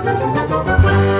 Música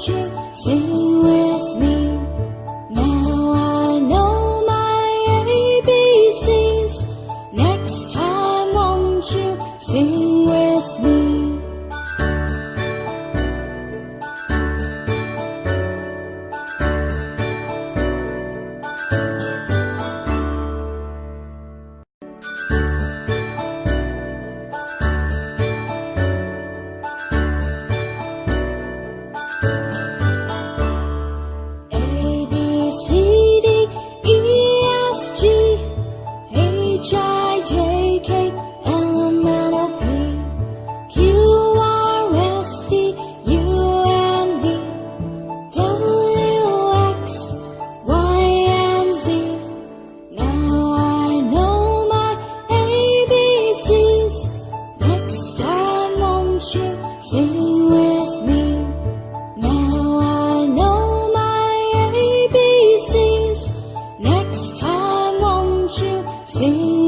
was true. With me. Now I know my ABCs. Next time, won't you sing with me? See?